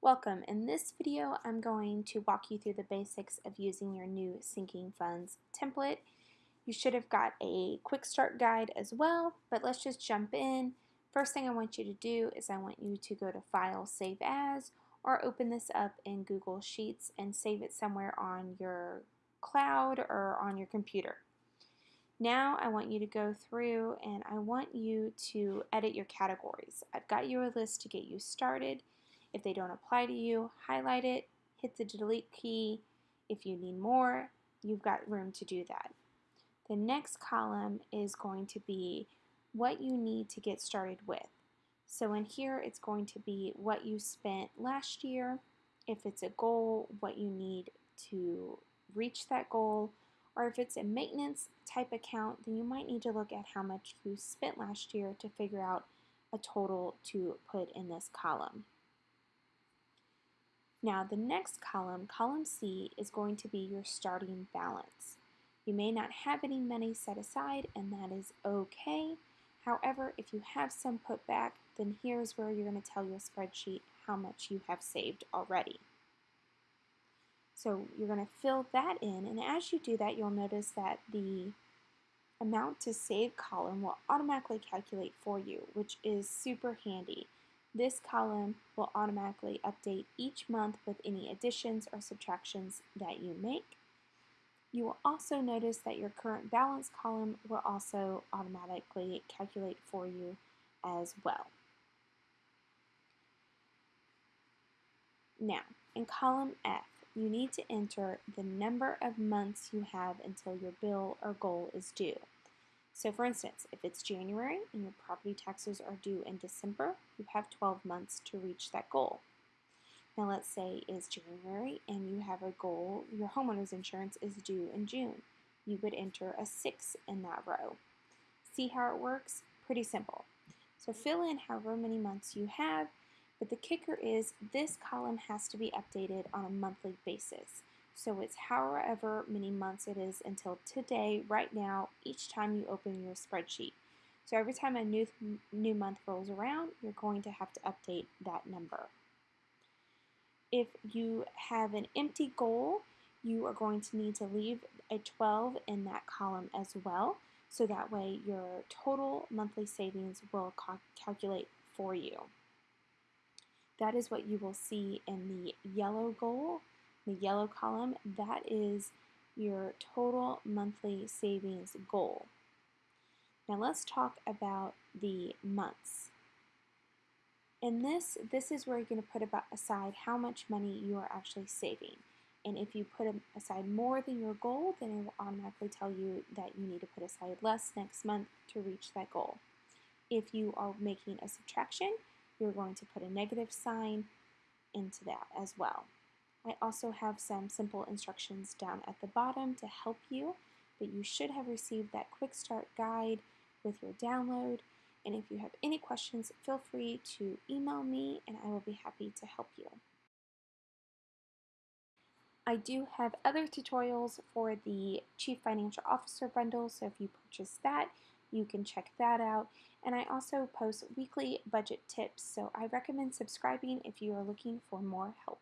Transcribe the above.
Welcome. In this video, I'm going to walk you through the basics of using your new sinking funds template. You should have got a quick start guide as well, but let's just jump in. First thing I want you to do is I want you to go to File, Save As, or open this up in Google Sheets and save it somewhere on your cloud or on your computer. Now I want you to go through and I want you to edit your categories. I've got you a list to get you started. If they don't apply to you, highlight it, hit the delete key. If you need more, you've got room to do that. The next column is going to be what you need to get started with. So in here, it's going to be what you spent last year. If it's a goal, what you need to reach that goal, or if it's a maintenance type account, then you might need to look at how much you spent last year to figure out a total to put in this column. Now the next column, column C, is going to be your starting balance. You may not have any money set aside and that is okay. However, if you have some put back, then here's where you're going to tell your spreadsheet how much you have saved already. So you're going to fill that in, and as you do that, you'll notice that the amount to save column will automatically calculate for you, which is super handy. This column will automatically update each month with any additions or subtractions that you make. You will also notice that your current balance column will also automatically calculate for you as well. Now, in column F, you need to enter the number of months you have until your bill or goal is due. So for instance, if it's January and your property taxes are due in December, you have 12 months to reach that goal. Now let's say it's January and you have a goal, your homeowner's insurance is due in June. You would enter a 6 in that row. See how it works? Pretty simple. So fill in however many months you have but the kicker is this column has to be updated on a monthly basis. So it's however many months it is until today, right now, each time you open your spreadsheet. So every time a new, new month rolls around, you're going to have to update that number. If you have an empty goal, you are going to need to leave a 12 in that column as well. So that way your total monthly savings will calculate for you. That is what you will see in the yellow goal, the yellow column. That is your total monthly savings goal. Now let's talk about the months. In this, this is where you're going to put aside how much money you are actually saving. And if you put aside more than your goal, then it will automatically tell you that you need to put aside less next month to reach that goal. If you are making a subtraction, you're going to put a negative sign into that as well. I also have some simple instructions down at the bottom to help you, but you should have received that quick start guide with your download. And if you have any questions, feel free to email me and I will be happy to help you. I do have other tutorials for the Chief Financial Officer bundle, so if you purchase that, you can check that out. And I also post weekly budget tips, so I recommend subscribing if you are looking for more help.